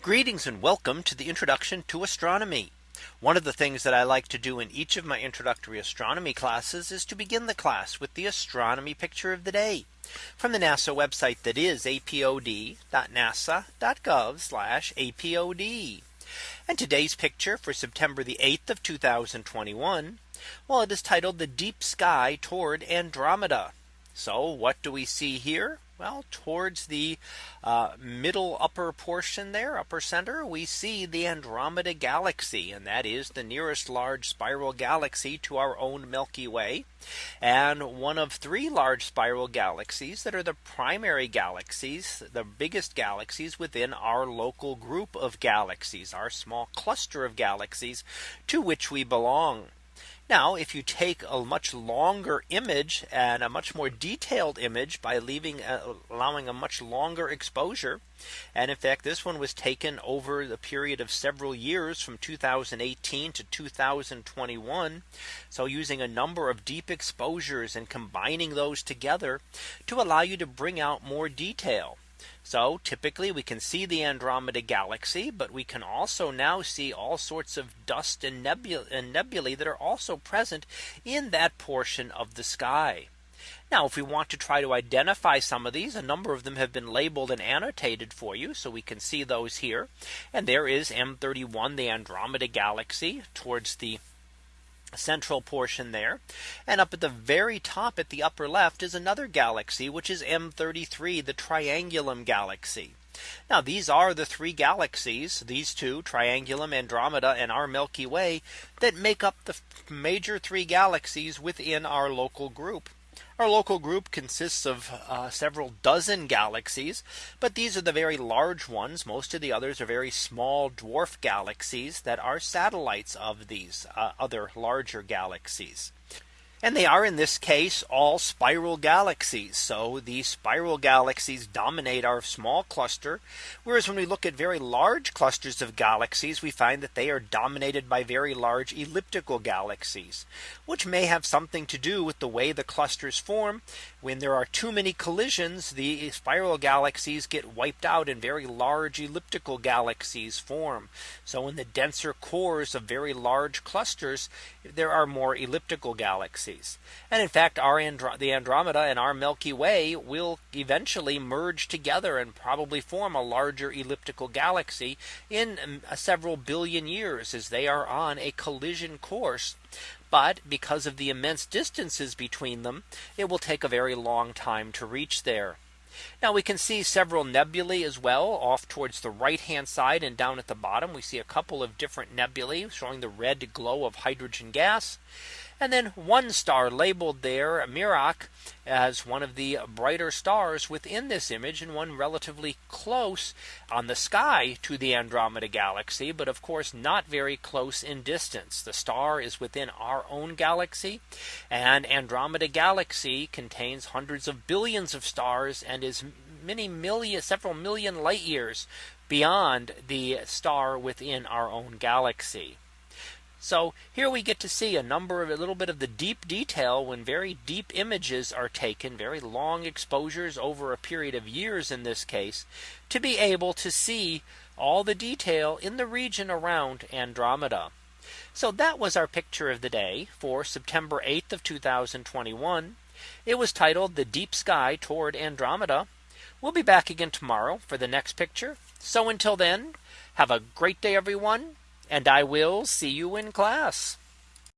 Greetings and welcome to the introduction to astronomy. One of the things that I like to do in each of my introductory astronomy classes is to begin the class with the astronomy picture of the day from the NASA website that is apod.nasa.gov apod. And today's picture for September the 8th of 2021. Well, it is titled the deep sky toward Andromeda. So what do we see here? Well, towards the uh, middle upper portion there, upper center, we see the Andromeda galaxy, and that is the nearest large spiral galaxy to our own Milky Way, and one of three large spiral galaxies that are the primary galaxies, the biggest galaxies within our local group of galaxies, our small cluster of galaxies to which we belong. Now, if you take a much longer image and a much more detailed image by leaving uh, allowing a much longer exposure. And in fact, this one was taken over the period of several years from 2018 to 2021. So using a number of deep exposures and combining those together to allow you to bring out more detail. So typically we can see the Andromeda galaxy, but we can also now see all sorts of dust and, nebula and nebulae that are also present in that portion of the sky. Now, if we want to try to identify some of these, a number of them have been labeled and annotated for you. So we can see those here. And there is M31, the Andromeda galaxy towards the central portion there. And up at the very top at the upper left is another galaxy, which is M33, the Triangulum galaxy. Now these are the three galaxies, these two Triangulum, Andromeda and our Milky Way that make up the major three galaxies within our local group. Our local group consists of uh, several dozen galaxies, but these are the very large ones. Most of the others are very small dwarf galaxies that are satellites of these uh, other larger galaxies. And they are in this case all spiral galaxies. So the spiral galaxies dominate our small cluster. Whereas when we look at very large clusters of galaxies, we find that they are dominated by very large elliptical galaxies, which may have something to do with the way the clusters form. When there are too many collisions, the spiral galaxies get wiped out and very large elliptical galaxies form. So in the denser cores of very large clusters, there are more elliptical galaxies galaxies. And in fact, our Andro the Andromeda and our Milky Way will eventually merge together and probably form a larger elliptical galaxy in um, several billion years as they are on a collision course. But because of the immense distances between them, it will take a very long time to reach there. Now we can see several nebulae as well off towards the right hand side and down at the bottom we see a couple of different nebulae showing the red glow of hydrogen gas. And then one star labeled there Mirach as one of the brighter stars within this image and one relatively close on the sky to the Andromeda galaxy, but of course not very close in distance. The star is within our own galaxy and Andromeda galaxy contains hundreds of billions of stars and is many million several million light years beyond the star within our own galaxy. So here we get to see a number of a little bit of the deep detail when very deep images are taken very long exposures over a period of years in this case to be able to see all the detail in the region around Andromeda. So that was our picture of the day for September 8th of 2021. It was titled the deep sky toward Andromeda. We'll be back again tomorrow for the next picture. So until then, have a great day, everyone and I will see you in class.